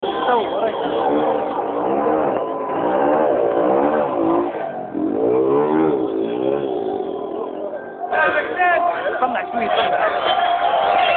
그런데이걸어떻게해 야.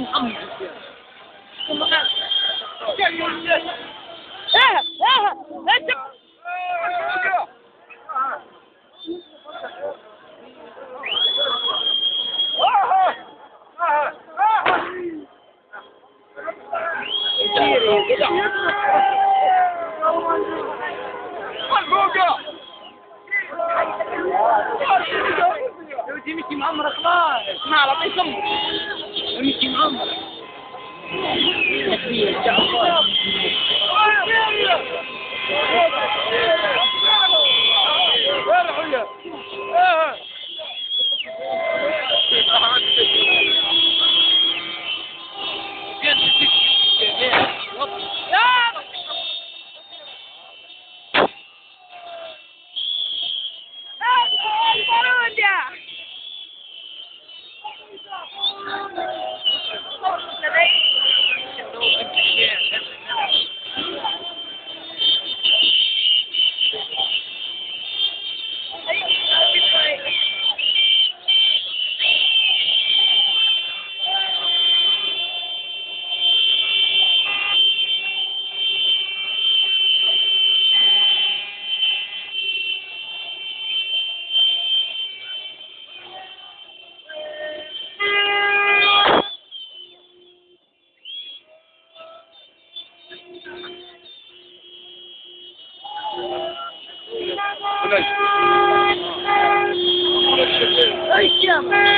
Muhammad يا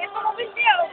Eso no me hicieron,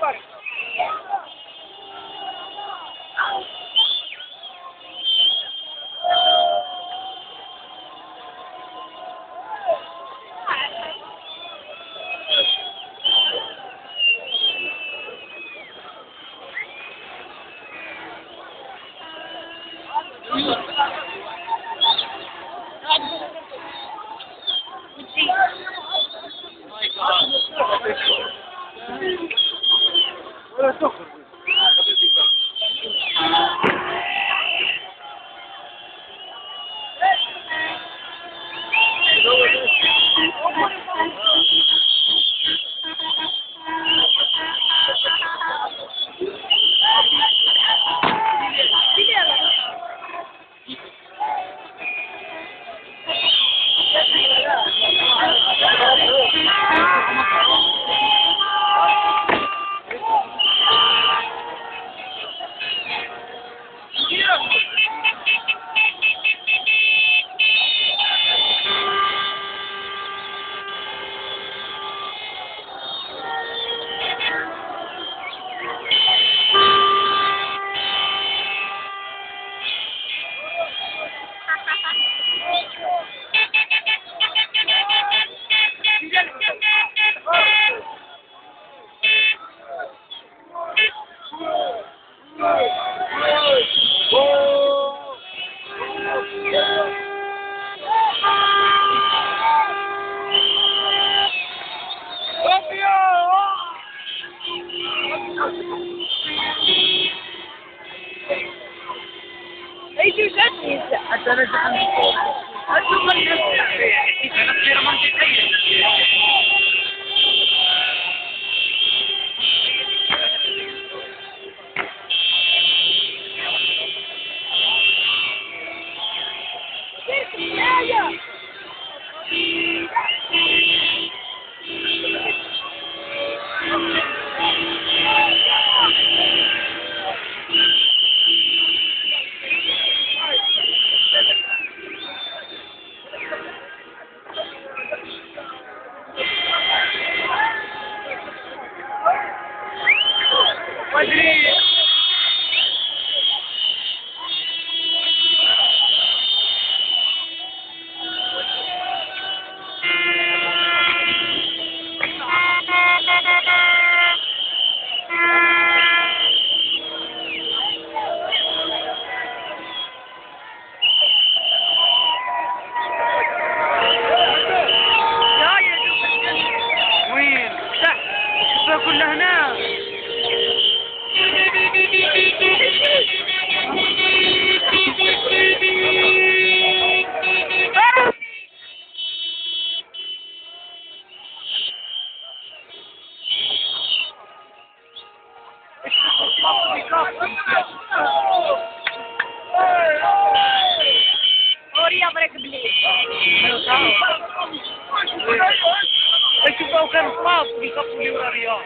sa Puliw na Riyadh.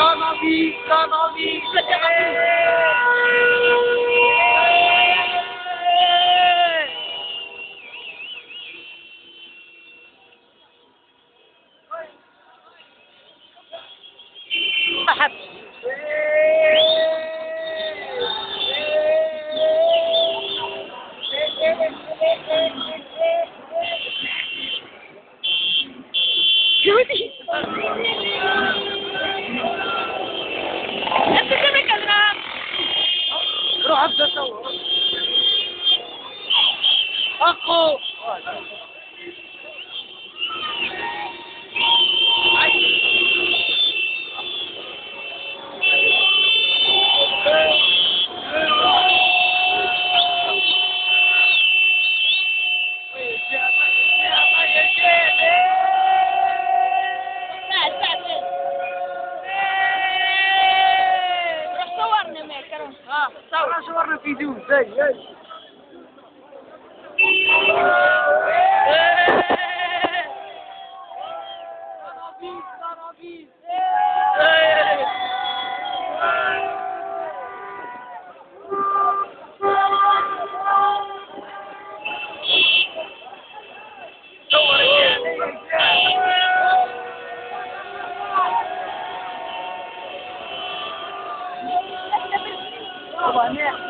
Come on, me, come on, me, come on. Thank you. lưu dây dây Come on, yeah.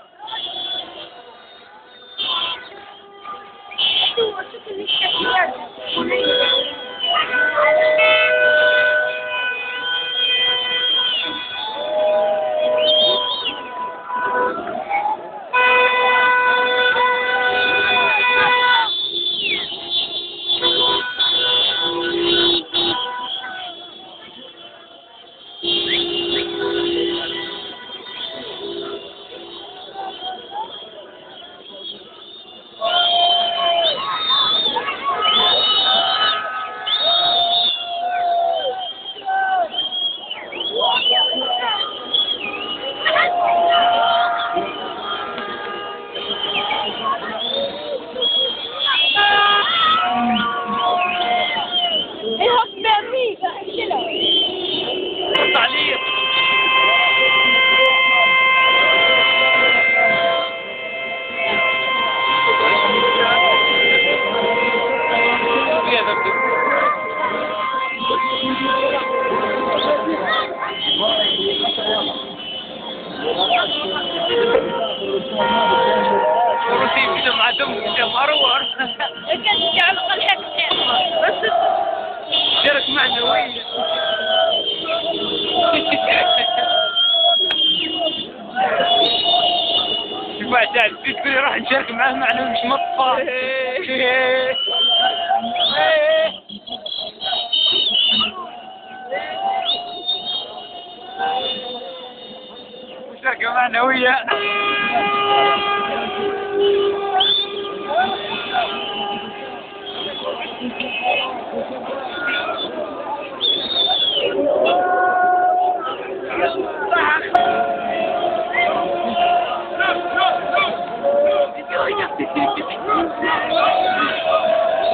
god, no yet.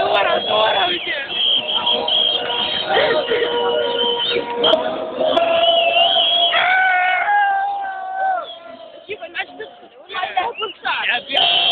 know Dora, Dora. Yeah, yeah.